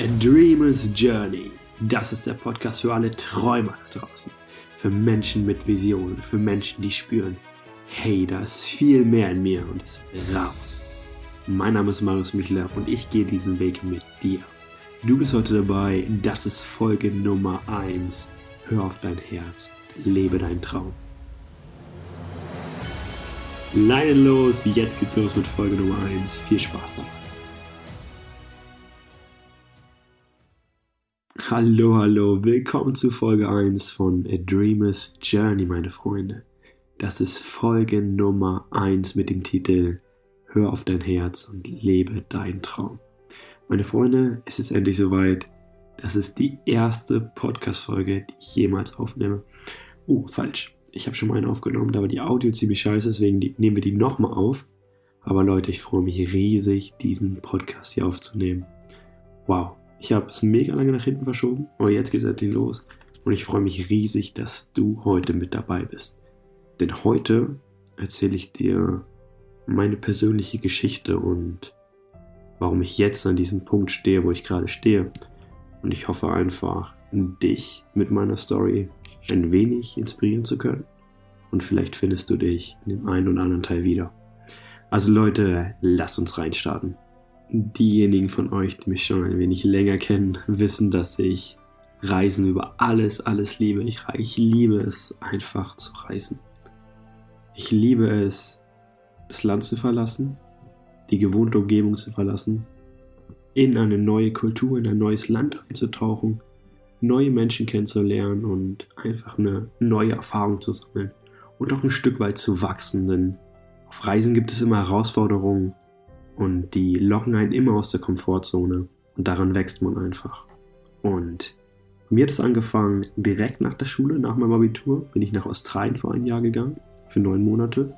A Dreamer's Journey. Das ist der Podcast für alle Träumer da draußen. Für Menschen mit Visionen, für Menschen, die spüren, hey, da ist viel mehr in mir und es will raus. Mein Name ist Marius Michler und ich gehe diesen Weg mit dir. Du bist heute dabei, das ist Folge Nummer 1. Hör auf dein Herz, lebe deinen Traum. Leinen los, jetzt geht's los mit Folge Nummer 1. Viel Spaß dabei. Hallo, hallo, willkommen zu Folge 1 von A Dreamer's Journey, meine Freunde. Das ist Folge Nummer 1 mit dem Titel Hör auf dein Herz und lebe deinen Traum. Meine Freunde, es ist endlich soweit. Das ist die erste Podcast-Folge, die ich jemals aufnehme. Oh, falsch ich habe schon mal einen aufgenommen, da war die Audio ziemlich scheiße, deswegen nehmen wir die nochmal auf. Aber Leute, ich freue mich riesig, diesen Podcast hier aufzunehmen. Wow, ich habe es mega lange nach hinten verschoben, aber jetzt geht es endlich los. Und ich freue mich riesig, dass du heute mit dabei bist. Denn heute erzähle ich dir meine persönliche Geschichte und warum ich jetzt an diesem Punkt stehe, wo ich gerade stehe. Und ich hoffe einfach, dich mit meiner Story ein wenig inspirieren zu können. Und vielleicht findest du dich in dem einen oder anderen Teil wieder. Also Leute, lasst uns reinstarten. Diejenigen von euch, die mich schon ein wenig länger kennen, wissen, dass ich Reisen über alles, alles liebe. Ich, ich liebe es einfach zu reisen. Ich liebe es, das Land zu verlassen, die gewohnte Umgebung zu verlassen, in eine neue Kultur, in ein neues Land einzutauchen neue Menschen kennenzulernen und einfach eine neue Erfahrung zu sammeln und auch ein Stück weit zu wachsen, denn auf Reisen gibt es immer Herausforderungen und die locken einen immer aus der Komfortzone und daran wächst man einfach. Und mir hat es angefangen, direkt nach der Schule, nach meinem Abitur, bin ich nach Australien vor ein Jahr gegangen, für neun Monate,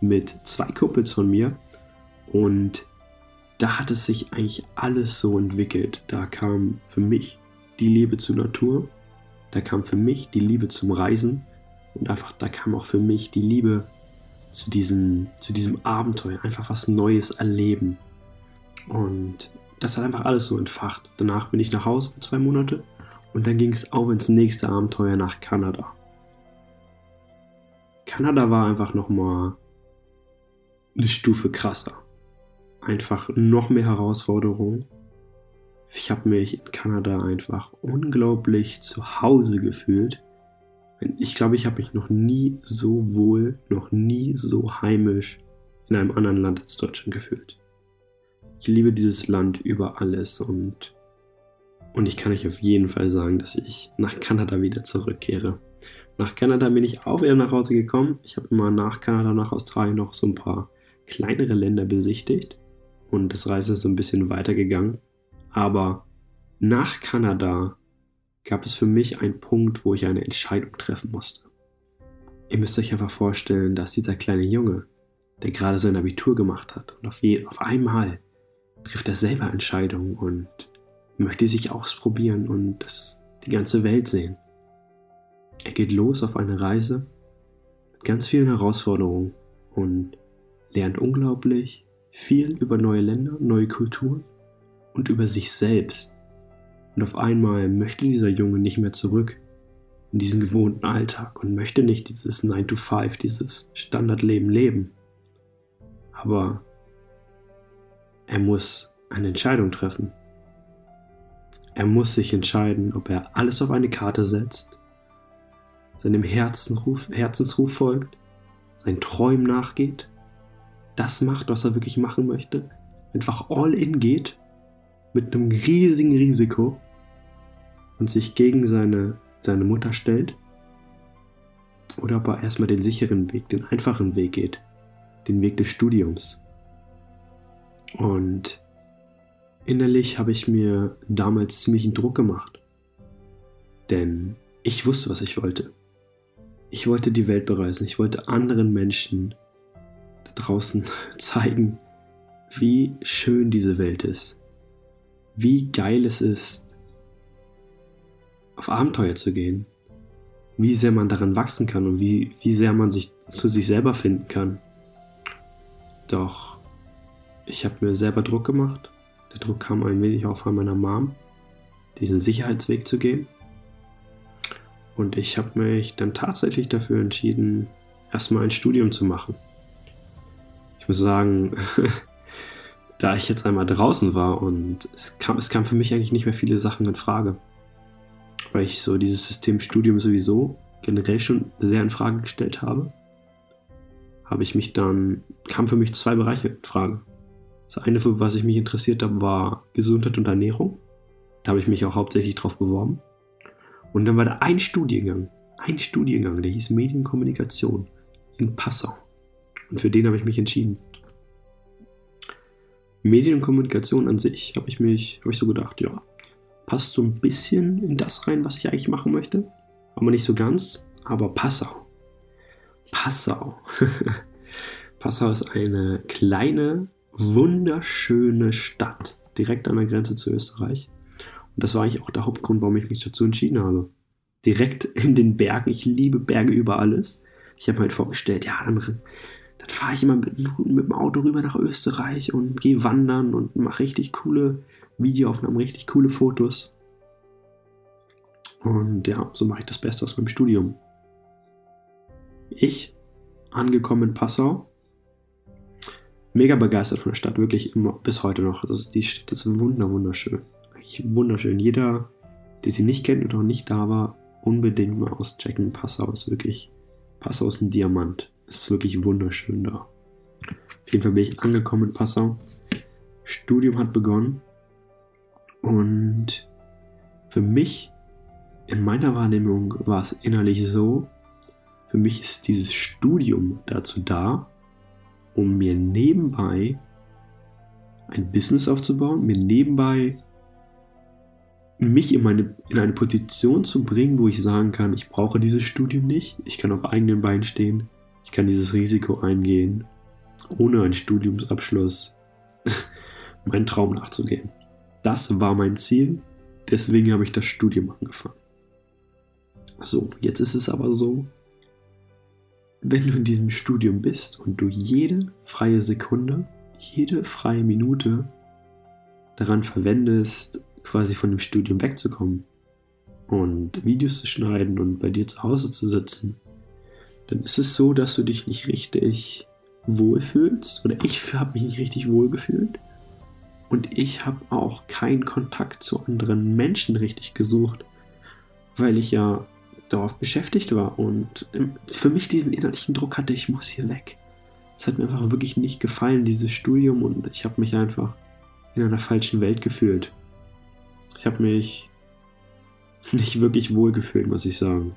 mit zwei Kumpels von mir und da hat es sich eigentlich alles so entwickelt. Da kam für mich die Liebe zur Natur, da kam für mich die Liebe zum Reisen und einfach da kam auch für mich die Liebe zu diesem, zu diesem Abenteuer, einfach was Neues erleben. Und das hat einfach alles so entfacht. Danach bin ich nach Hause für zwei Monate und dann ging es auch ins nächste Abenteuer nach Kanada. Kanada war einfach nochmal eine Stufe krasser. Einfach noch mehr Herausforderungen ich habe mich in Kanada einfach unglaublich zu Hause gefühlt. Ich glaube, ich habe mich noch nie so wohl, noch nie so heimisch in einem anderen Land als Deutschland gefühlt. Ich liebe dieses Land über alles und, und ich kann euch auf jeden Fall sagen, dass ich nach Kanada wieder zurückkehre. Nach Kanada bin ich auch wieder nach Hause gekommen. Ich habe immer nach Kanada, nach Australien noch so ein paar kleinere Länder besichtigt und das Reise ist so ein bisschen weitergegangen. Aber nach Kanada gab es für mich einen Punkt, wo ich eine Entscheidung treffen musste. Ihr müsst euch einfach vorstellen, dass dieser kleine Junge, der gerade sein Abitur gemacht hat und auf, je, auf einmal trifft er selber Entscheidungen und möchte sich ausprobieren und das, die ganze Welt sehen. Er geht los auf eine Reise mit ganz vielen Herausforderungen und lernt unglaublich viel über neue Länder, neue Kulturen und über sich selbst. Und auf einmal möchte dieser Junge nicht mehr zurück in diesen gewohnten Alltag und möchte nicht dieses 9 to 5, dieses Standardleben leben. Aber er muss eine Entscheidung treffen. Er muss sich entscheiden, ob er alles auf eine Karte setzt, seinem Herzensruf, Herzensruf folgt, seinen Träumen nachgeht, das macht, was er wirklich machen möchte, einfach all in geht mit einem riesigen Risiko und sich gegen seine, seine Mutter stellt oder ob er erstmal den sicheren Weg, den einfachen Weg geht, den Weg des Studiums. Und innerlich habe ich mir damals ziemlich einen Druck gemacht, denn ich wusste, was ich wollte. Ich wollte die Welt bereisen, ich wollte anderen Menschen da draußen zeigen, wie schön diese Welt ist wie geil es ist, auf Abenteuer zu gehen. Wie sehr man darin wachsen kann und wie, wie sehr man sich zu sich selber finden kann. Doch ich habe mir selber Druck gemacht. Der Druck kam ein wenig auch von meiner Mom, diesen Sicherheitsweg zu gehen. Und ich habe mich dann tatsächlich dafür entschieden, erstmal ein Studium zu machen. Ich muss sagen, da ich jetzt einmal draußen war und es kam, es kam für mich eigentlich nicht mehr viele Sachen in Frage. Weil ich so dieses System Studium sowieso generell schon sehr in Frage gestellt habe, habe ich mich dann, kam für mich zwei Bereiche in Frage. Das eine, für was ich mich interessiert habe, war Gesundheit und Ernährung. Da habe ich mich auch hauptsächlich drauf beworben. Und dann war da ein Studiengang, ein Studiengang, der hieß Medienkommunikation in Passau. Und für den habe ich mich entschieden. Medien und Kommunikation an sich habe ich mich, habe ich so gedacht, ja, passt so ein bisschen in das rein, was ich eigentlich machen möchte. Aber nicht so ganz. Aber Passau. Passau. Passau ist eine kleine, wunderschöne Stadt direkt an der Grenze zu Österreich. Und das war eigentlich auch der Hauptgrund, warum ich mich dazu entschieden habe. Direkt in den Bergen. Ich liebe Berge über alles. Ich habe mir halt vorgestellt, ja, dann, dann fahre ich immer mit, mit, dem Auto rüber nach Österreich und gehe wandern und mache richtig coole Videoaufnahmen, richtig coole Fotos. Und ja, so mache ich das Beste aus meinem Studium. Ich, angekommen in Passau, mega begeistert von der Stadt, wirklich immer bis heute noch. Das ist, die Stadt ist wunder, wunderschön. Eigentlich wunderschön. Jeder, der sie nicht kennt oder noch nicht da war, unbedingt mal auschecken. Passau ist wirklich, Passau ist ein Diamant. Ist wirklich wunderschön da. Auf jeden Fall bin ich angekommen in Passau. Studium hat begonnen. Und für mich, in meiner Wahrnehmung, war es innerlich so, für mich ist dieses Studium dazu da, um mir nebenbei ein Business aufzubauen, mir nebenbei mich in, meine, in eine Position zu bringen, wo ich sagen kann, ich brauche dieses Studium nicht, ich kann auf eigenen Beinen stehen, ich kann dieses Risiko eingehen, ohne einen Studiumsabschluss meinen Traum nachzugehen. Das war mein Ziel, deswegen habe ich das Studium angefangen. So, jetzt ist es aber so, wenn du in diesem Studium bist und du jede freie Sekunde, jede freie Minute daran verwendest, quasi von dem Studium wegzukommen und Videos zu schneiden und bei dir zu Hause zu sitzen, dann ist es so, dass du dich nicht richtig wohlfühlst oder ich habe mich nicht richtig wohlgefühlt und ich habe auch keinen Kontakt zu anderen Menschen richtig gesucht, weil ich ja darauf beschäftigt war und für mich diesen innerlichen Druck hatte, ich muss hier weg. Es hat mir einfach wirklich nicht gefallen, dieses Studium und ich habe mich einfach in einer falschen Welt gefühlt. Ich habe mich nicht wirklich wohl gefühlt, muss ich sagen.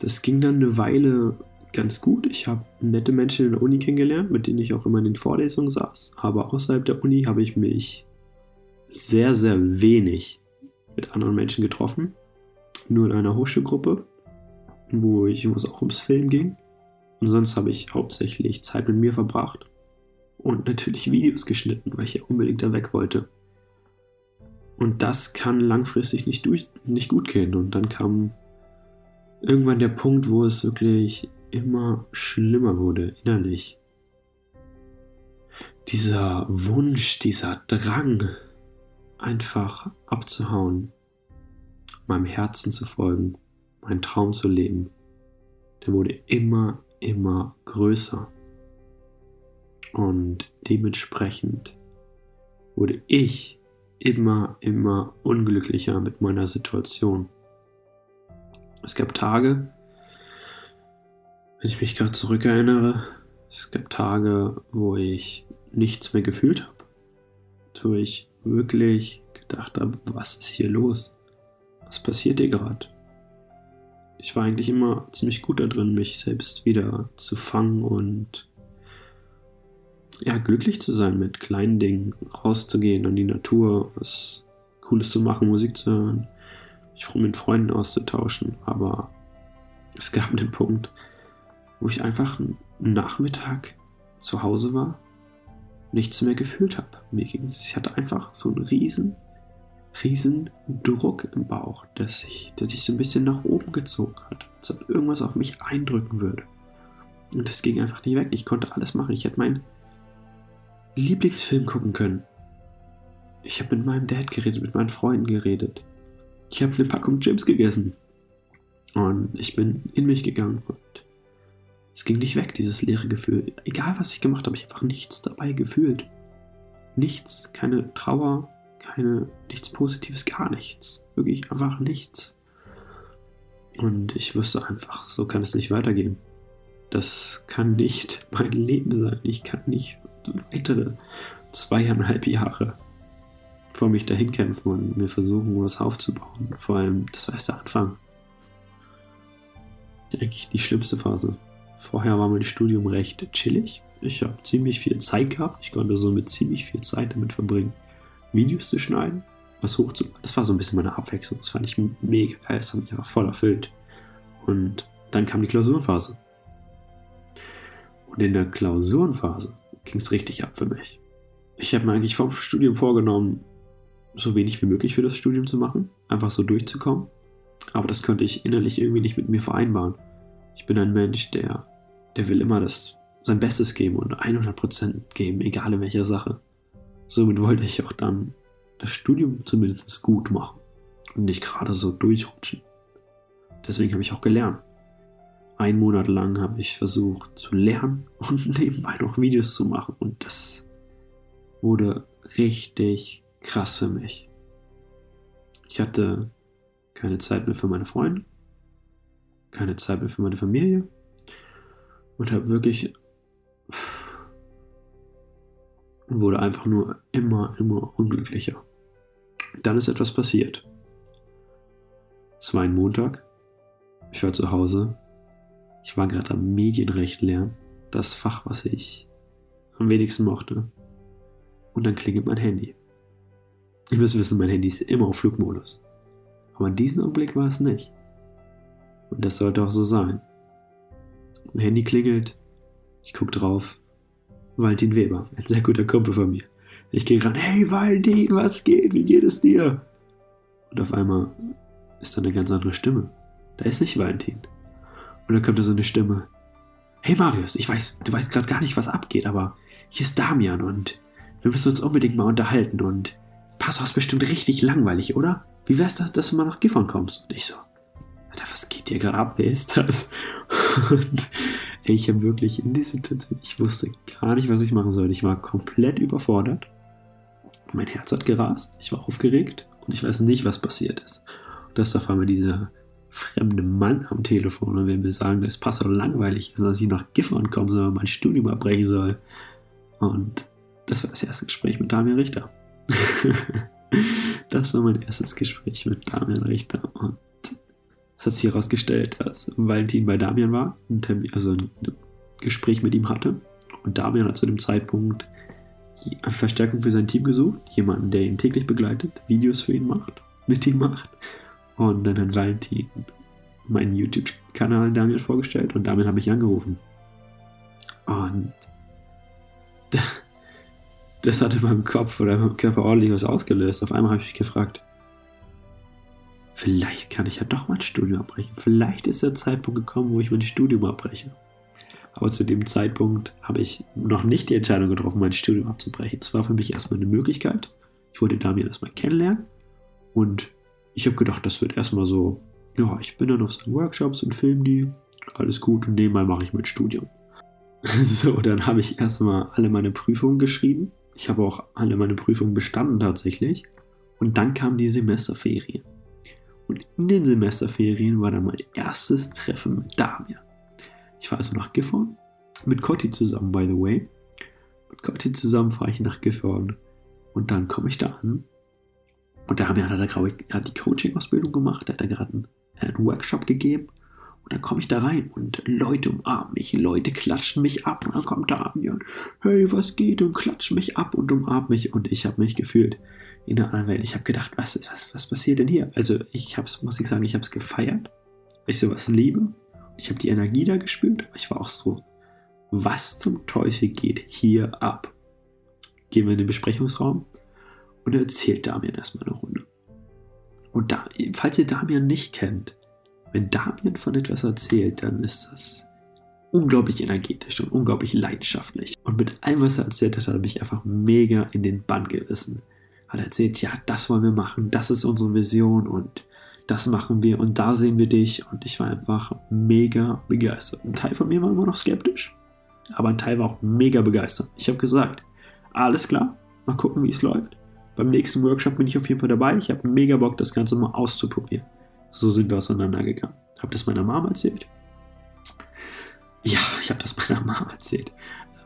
Das ging dann eine Weile ganz gut. Ich habe nette Menschen in der Uni kennengelernt, mit denen ich auch immer in den Vorlesungen saß. Aber außerhalb der Uni habe ich mich sehr, sehr wenig mit anderen Menschen getroffen. Nur in einer Hochschulgruppe, wo, ich, wo es auch ums Film ging. Und sonst habe ich hauptsächlich Zeit mit mir verbracht. Und natürlich Videos geschnitten, weil ich ja unbedingt da weg wollte. Und das kann langfristig nicht, durch, nicht gut gehen. Und dann kam irgendwann der Punkt, wo es wirklich immer schlimmer wurde innerlich. Dieser Wunsch, dieser Drang, einfach abzuhauen, meinem Herzen zu folgen, meinen Traum zu leben, der wurde immer, immer größer. Und dementsprechend wurde ich immer, immer unglücklicher mit meiner Situation. Es gab Tage, wenn ich mich gerade zurückerinnere, es gab Tage, wo ich nichts mehr gefühlt habe. Wo ich wirklich gedacht habe, was ist hier los? Was passiert hier gerade? Ich war eigentlich immer ziemlich gut da drin, mich selbst wieder zu fangen und ja, glücklich zu sein mit kleinen Dingen, rauszugehen an die Natur, was Cooles zu machen, Musik zu hören, mich mit Freunden auszutauschen. Aber es gab den Punkt, wo ich einfach einen Nachmittag zu Hause war, nichts mehr gefühlt habe. Mir ging es, ich hatte einfach so einen riesen, riesen Druck im Bauch, der sich, der sich so ein bisschen nach oben gezogen hat, als ob irgendwas auf mich eindrücken würde. Und das ging einfach nicht weg. Ich konnte alles machen. Ich hätte meinen Lieblingsfilm gucken können. Ich habe mit meinem Dad geredet, mit meinen Freunden geredet. Ich habe eine Packung Chips gegessen. Und ich bin in mich gegangen und es ging nicht weg, dieses leere Gefühl. Egal was ich gemacht habe, ich habe einfach nichts dabei gefühlt. Nichts, keine Trauer, keine, nichts Positives, gar nichts. Wirklich einfach nichts. Und ich wusste einfach, so kann es nicht weitergehen. Das kann nicht mein Leben sein. Ich kann nicht weitere zweieinhalb Jahre vor mich dahin kämpfen und mir versuchen, was aufzubauen. Vor allem, das war erst der Anfang. Eigentlich die schlimmste Phase. Vorher war mein Studium recht chillig. Ich habe ziemlich viel Zeit gehabt. Ich konnte so mit ziemlich viel Zeit damit verbringen, Videos zu schneiden, was hochzuladen. Das war so ein bisschen meine Abwechslung. Das fand ich mega geil. Das hat mich einfach voll erfüllt. Und dann kam die Klausurenphase. Und in der Klausurenphase ging es richtig ab für mich. Ich habe mir eigentlich vom Studium vorgenommen, so wenig wie möglich für das Studium zu machen, einfach so durchzukommen. Aber das konnte ich innerlich irgendwie nicht mit mir vereinbaren. Ich bin ein Mensch, der, der will immer das, sein Bestes geben und 100% geben, egal in welcher Sache. Somit wollte ich auch dann das Studium zumindest gut machen und nicht gerade so durchrutschen. Deswegen habe ich auch gelernt. Ein Monat lang habe ich versucht zu lernen und nebenbei noch Videos zu machen und das wurde richtig krass für mich. Ich hatte keine Zeit mehr für meine Freunde, keine Zeit mehr für meine Familie und habe wirklich wurde einfach nur immer, immer unglücklicher. Dann ist etwas passiert. Es war ein Montag. Ich war zu Hause. Ich war gerade am Medienrecht lernen. Das Fach, was ich am wenigsten mochte. Und dann klingelt mein Handy. Ihr müsst wissen, mein Handy ist immer auf Flugmodus. Aber in diesem Augenblick war es nicht. Und das sollte auch so sein. Mein Handy klingelt. Ich gucke drauf. Valentin Weber, ein sehr guter Kumpel von mir. Ich gehe ran, hey Valentin, was geht? Wie geht es dir? Und auf einmal ist da eine ganz andere Stimme. Da ist nicht Valentin. Und dann kommt da so eine Stimme. Hey Marius, ich weiß, du weißt gerade gar nicht, was abgeht, aber hier ist Damian und wir müssen uns unbedingt mal unterhalten und Pass auf, bestimmt richtig langweilig, oder? Wie wär's das, dass du mal nach Gifhorn kommst? Und ich so, Alter, was geht hier gerade ab? Wer ist das? Und ich habe wirklich in dieser Situation, ich wusste gar nicht, was ich machen soll. Ich war komplett überfordert. Mein Herz hat gerast, ich war aufgeregt und ich weiß nicht, was passiert ist. Und das ist auf einmal dieser fremde Mann am Telefon und will mir sagen, dass Passau langweilig ist, dass ich nach Gifhorn kommen soll und mein Studium abbrechen soll. Und das war das erste Gespräch mit Damian Richter. das war mein erstes Gespräch mit Damian Richter. Und es hat sich herausgestellt, dass Valentin bei Damian war, ein Termin, also ein Gespräch mit ihm hatte. Und Damian hat zu dem Zeitpunkt Verstärkung für sein Team gesucht, jemanden, der ihn täglich begleitet, Videos für ihn macht, mit ihm macht. Und dann hat Valentin meinen YouTube-Kanal Damian vorgestellt und damit habe ich angerufen. Und das hat in meinem Kopf oder in meinem Körper ordentlich was ausgelöst. Auf einmal habe ich mich gefragt, vielleicht kann ich ja doch mein Studium abbrechen. Vielleicht ist der Zeitpunkt gekommen, wo ich mein Studium abbreche. Aber zu dem Zeitpunkt habe ich noch nicht die Entscheidung getroffen, mein Studium abzubrechen. Es war für mich erstmal eine Möglichkeit. Ich wollte Damian erstmal kennenlernen. Und ich habe gedacht, das wird erstmal so, ja, ich bin dann auf seinen Workshops und filme die. Alles gut und nebenbei mache ich mein Studium. So, dann habe ich erstmal alle meine Prüfungen geschrieben ich habe auch alle meine Prüfungen bestanden tatsächlich. Und dann kamen die Semesterferien. Und in den Semesterferien war dann mein erstes Treffen mit Damian. Ich war also nach Gifhorn, mit Cotti zusammen, by the way. Mit Cotti zusammen fahre ich nach Gifhorn. Und dann komme ich da an. Und Damian hat, da, hat die Coaching-Ausbildung gemacht, hat da gerade einen, äh, einen Workshop gegeben. Und dann komme ich da rein und Leute umarmen mich, Leute klatschen mich ab und dann kommt da Damian, hey, was geht? Und klatschen mich ab und umarmen mich und ich habe mich gefühlt in der anderen Welt. Ich habe gedacht, was, was, was passiert denn hier? Also ich habe muss ich sagen, ich habe es gefeiert, weil ich sowas liebe. Ich habe die Energie da gespürt, aber ich war auch so, was zum Teufel geht hier ab? Gehen wir in den Besprechungsraum und er erzählt Damian erstmal eine Runde. Und da, falls ihr Damian nicht kennt, wenn Damien von etwas erzählt, dann ist das unglaublich energetisch und unglaublich leidenschaftlich. Und mit allem, was er erzählt hat, hat er mich einfach mega in den Bann gerissen. hat erzählt, ja, das wollen wir machen, das ist unsere Vision und das machen wir und da sehen wir dich. Und ich war einfach mega begeistert. Ein Teil von mir war immer noch skeptisch, aber ein Teil war auch mega begeistert. Ich habe gesagt, alles klar, mal gucken, wie es läuft. Beim nächsten Workshop bin ich auf jeden Fall dabei. Ich habe mega Bock, das Ganze mal auszuprobieren. So sind wir auseinandergegangen. Habe das meiner Mom erzählt. Ja, ich habe das meiner Mom erzählt.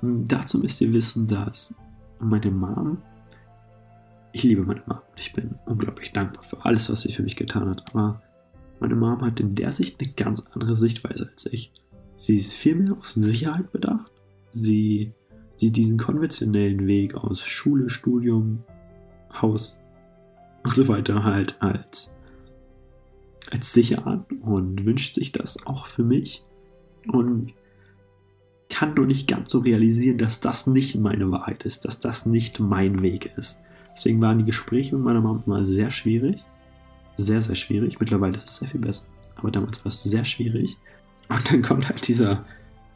Ähm, dazu müsst ihr wissen, dass meine Mom ich liebe meine Mom. Ich bin unglaublich dankbar für alles, was sie für mich getan hat. Aber meine Mom hat in der Sicht eine ganz andere Sichtweise als ich. Sie ist viel mehr auf Sicherheit bedacht. Sie sieht diesen konventionellen Weg aus Schule, Studium, Haus und so weiter halt als, als sicher an und wünscht sich das auch für mich. Und kann nur nicht ganz so realisieren, dass das nicht meine Wahrheit ist, dass das nicht mein Weg ist. Deswegen waren die Gespräche mit meiner Mom immer sehr schwierig. Sehr, sehr schwierig. Mittlerweile ist es sehr viel besser. Aber damals war es sehr schwierig. Und dann kommt halt dieser,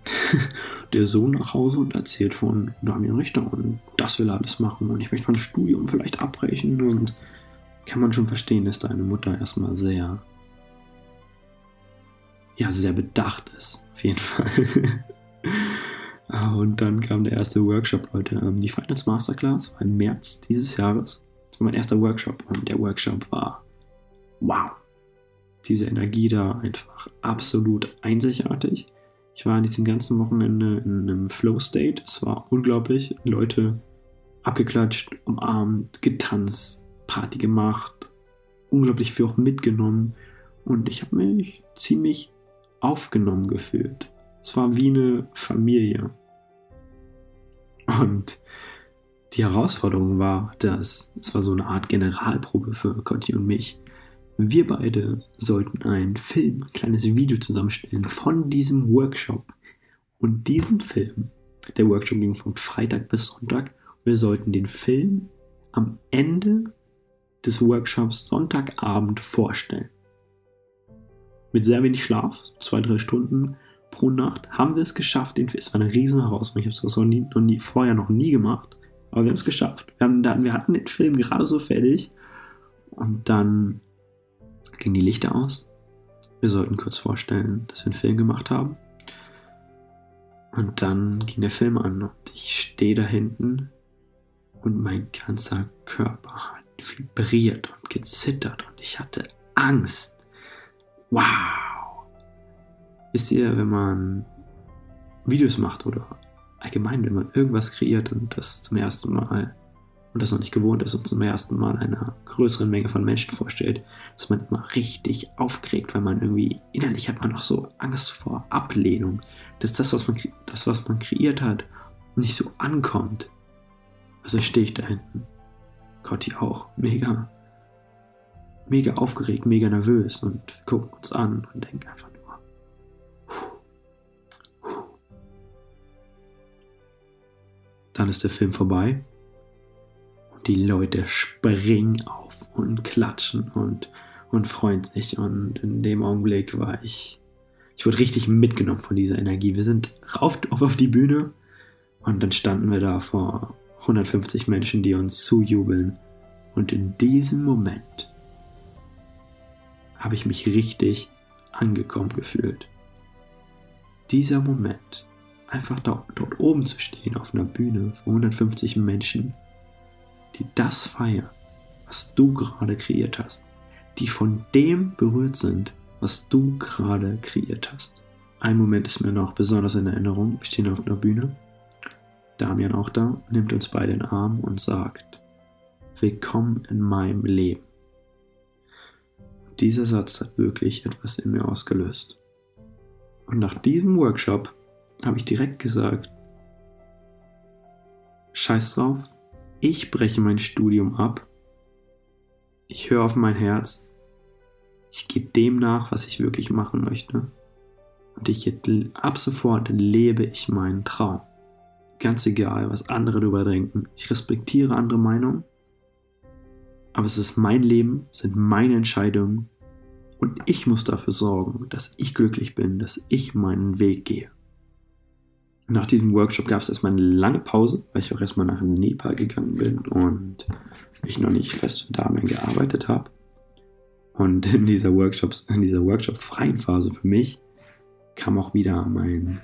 der Sohn nach Hause und erzählt von Damian Richter und das will er alles machen und ich möchte mein Studium vielleicht abbrechen und kann man schon verstehen, dass deine Mutter erstmal sehr, ja, sehr bedacht ist. Auf jeden Fall. Ah, und dann kam der erste Workshop, Leute. Ähm, die Finance Masterclass war im März dieses Jahres. Das war mein erster Workshop und der Workshop war wow. Diese Energie da einfach absolut einzigartig. Ich war an diesem ganzen Wochenende in einem Flow-State. Es war unglaublich. Leute abgeklatscht, umarmt, getanzt, Party gemacht, unglaublich viel auch mitgenommen. Und ich habe mich ziemlich aufgenommen gefühlt. Es war wie eine Familie. Und die Herausforderung war, dass es war so eine Art Generalprobe für Cotti und mich. Wir beide sollten einen Film, ein kleines Video zusammenstellen von diesem Workshop. Und diesen Film, der Workshop ging von Freitag bis Sonntag, wir sollten den Film am Ende des Workshops Sonntagabend vorstellen. Mit sehr wenig Schlaf, zwei, drei Stunden, pro Nacht haben wir es geschafft. Es war eine riesen Herausforderung. Ich habe es noch nie, noch nie, vorher noch nie gemacht. Aber wir haben es geschafft. Wir, haben, wir hatten den Film gerade so fertig. Und dann gingen die Lichter aus. Wir sollten kurz vorstellen, dass wir einen Film gemacht haben. Und dann ging der Film an und ich stehe da hinten und mein ganzer Körper hat vibriert und gezittert und ich hatte Angst. Wow! Wisst ihr, wenn man Videos macht oder allgemein, wenn man irgendwas kreiert und das zum ersten Mal und das noch nicht gewohnt ist und zum ersten Mal einer größeren Menge von Menschen vorstellt, ist man immer richtig aufgeregt, weil man irgendwie innerlich hat man noch so Angst vor Ablehnung, dass das, was man, das, was man kreiert hat, nicht so ankommt. Also stehe ich da hinten. Cotti auch. Mega, mega aufgeregt, mega nervös und gucken uns an und denken einfach, Dann ist der Film vorbei und die Leute springen auf und klatschen und, und freuen sich. Und in dem Augenblick war ich, ich wurde richtig mitgenommen von dieser Energie. Wir sind rauf auf die Bühne und dann standen wir da vor 150 Menschen, die uns zujubeln. Und in diesem Moment habe ich mich richtig angekommen gefühlt. Dieser Moment einfach da, dort oben zu stehen auf einer Bühne von 150 Menschen, die das feiern, was du gerade kreiert hast, die von dem berührt sind, was du gerade kreiert hast. Ein Moment ist mir noch besonders in Erinnerung. Wir stehen auf einer Bühne. Damian auch da, nimmt uns beide in den Arm und sagt, Willkommen in meinem Leben. Dieser Satz hat wirklich etwas in mir ausgelöst. Und nach diesem Workshop habe ich direkt gesagt, scheiß drauf, ich breche mein Studium ab, ich höre auf mein Herz, ich gebe dem nach, was ich wirklich machen möchte. Und ich ab sofort lebe ich meinen Traum. Ganz egal, was andere darüber denken. Ich respektiere andere Meinungen. Aber es ist mein Leben, es sind meine Entscheidungen. Und ich muss dafür sorgen, dass ich glücklich bin, dass ich meinen Weg gehe. Nach diesem Workshop gab es erstmal eine lange Pause, weil ich auch erstmal nach Nepal gegangen bin und ich noch nicht fest für da mehr gearbeitet habe. Und in dieser Workshops, in dieser Workshop-freien Phase für mich kam auch wieder mein,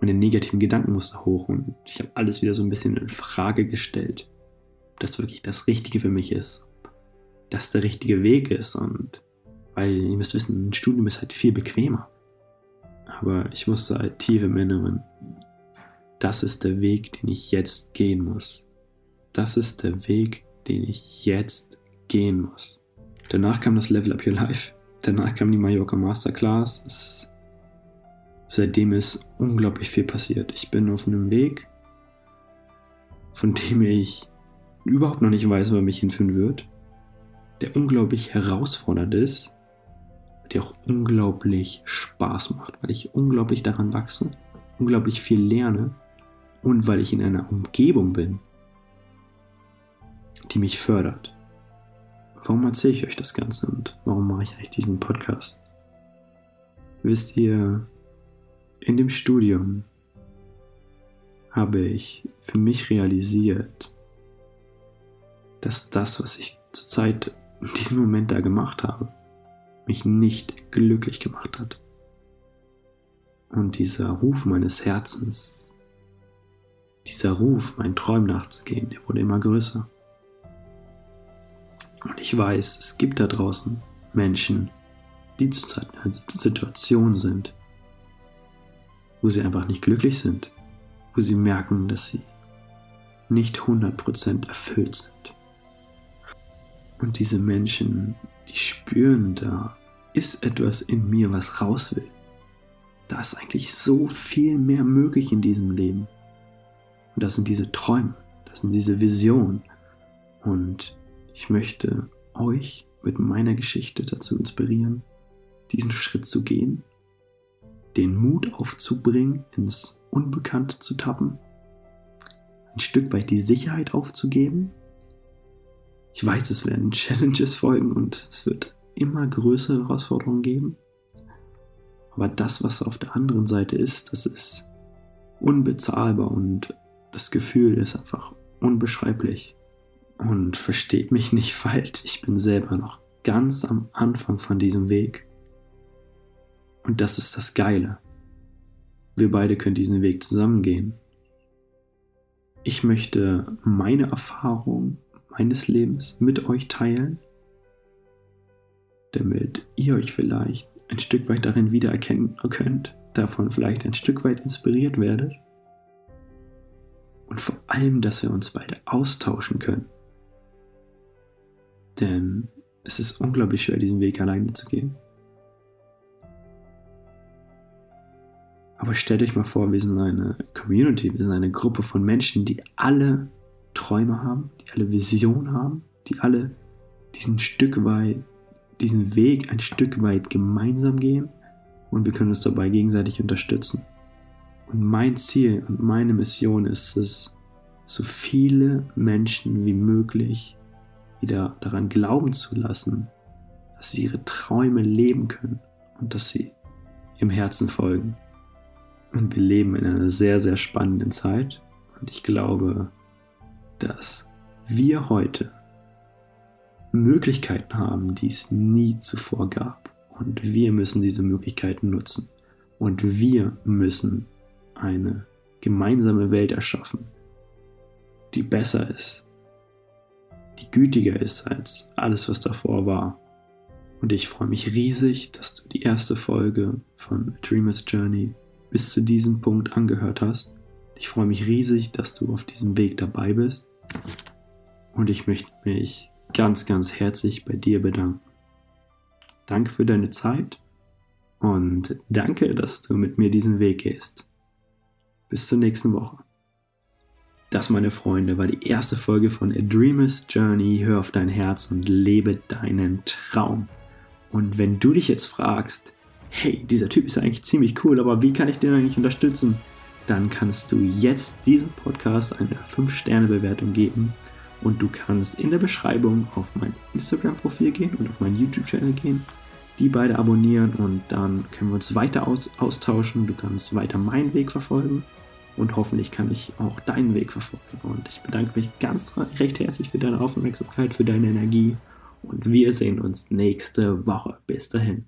meine negativen Gedankenmuster hoch und ich habe alles wieder so ein bisschen in Frage gestellt, ob das wirklich das Richtige für mich ist, das der richtige Weg ist und weil ihr müsst wissen, ein Studium ist halt viel bequemer. Aber ich wusste halt tief im Inneren, das ist der Weg, den ich jetzt gehen muss. Das ist der Weg, den ich jetzt gehen muss. Danach kam das Level Up Your Life. Danach kam die Mallorca Masterclass. Es, seitdem ist unglaublich viel passiert. Ich bin auf einem Weg, von dem ich überhaupt noch nicht weiß, wo er mich hinführen wird. Der unglaublich herausfordernd ist, der auch unglaublich Spaß macht, weil ich unglaublich daran wachse, unglaublich viel lerne und weil ich in einer Umgebung bin, die mich fördert. Warum erzähle ich euch das Ganze und warum mache ich eigentlich diesen Podcast? Wisst ihr, in dem Studium habe ich für mich realisiert, dass das, was ich zurzeit in diesem Moment da gemacht habe, mich nicht glücklich gemacht hat. Und dieser Ruf meines Herzens, dieser Ruf, meinen Träumen nachzugehen, der wurde immer größer. Und ich weiß, es gibt da draußen Menschen, die zurzeit in einer Situation sind, wo sie einfach nicht glücklich sind, wo sie merken, dass sie nicht 100% erfüllt sind. Und diese Menschen, die spüren, da ist etwas in mir, was raus will. Da ist eigentlich so viel mehr möglich in diesem Leben. Und das sind diese Träume, das sind diese Visionen. Und ich möchte euch mit meiner Geschichte dazu inspirieren, diesen Schritt zu gehen, den Mut aufzubringen, ins Unbekannte zu tappen, ein Stück weit die Sicherheit aufzugeben. Ich weiß, es werden Challenges folgen und es wird immer größere Herausforderungen geben. Aber das, was auf der anderen Seite ist, das ist unbezahlbar und das Gefühl ist einfach unbeschreiblich. Und versteht mich nicht falsch, ich bin selber noch ganz am Anfang von diesem Weg. Und das ist das Geile. Wir beide können diesen Weg zusammen gehen. Ich möchte meine Erfahrung meines Lebens mit euch teilen, damit ihr euch vielleicht ein Stück weit darin wiedererkennen könnt, davon vielleicht ein Stück weit inspiriert werdet und vor allem, dass wir uns beide austauschen können. Denn es ist unglaublich schwer, diesen Weg alleine zu gehen. Aber stellt euch mal vor, wir sind eine Community, wir sind eine Gruppe von Menschen, die alle Träume haben, die alle Visionen haben, die alle diesen Stück weit, diesen Weg ein Stück weit gemeinsam gehen und wir können uns dabei gegenseitig unterstützen. Und mein Ziel und meine Mission ist es, so viele Menschen wie möglich wieder daran glauben zu lassen, dass sie ihre Träume leben können und dass sie ihrem Herzen folgen. Und wir leben in einer sehr, sehr spannenden Zeit und ich glaube, dass wir heute Möglichkeiten haben, die es nie zuvor gab. Und wir müssen diese Möglichkeiten nutzen. Und wir müssen eine gemeinsame Welt erschaffen, die besser ist, die gütiger ist als alles, was davor war. Und ich freue mich riesig, dass du die erste Folge von A Dreamer's Journey bis zu diesem Punkt angehört hast. Ich freue mich riesig, dass du auf diesem Weg dabei bist. Und ich möchte mich ganz, ganz herzlich bei dir bedanken. Danke für deine Zeit und danke, dass du mit mir diesen Weg gehst. Bis zur nächsten Woche. Das, meine Freunde, war die erste Folge von A Dreamer's Journey. Hör auf dein Herz und lebe deinen Traum. Und wenn du dich jetzt fragst, hey, dieser Typ ist eigentlich ziemlich cool, aber wie kann ich den eigentlich unterstützen? Dann kannst du jetzt diesem Podcast eine 5-Sterne-Bewertung geben und du kannst in der Beschreibung auf mein Instagram-Profil gehen und auf meinen YouTube-Channel gehen, die beide abonnieren und dann können wir uns weiter aus austauschen. Du kannst weiter meinen Weg verfolgen und hoffentlich kann ich auch deinen Weg verfolgen. Und ich bedanke mich ganz recht herzlich für deine Aufmerksamkeit, für deine Energie und wir sehen uns nächste Woche. Bis dahin.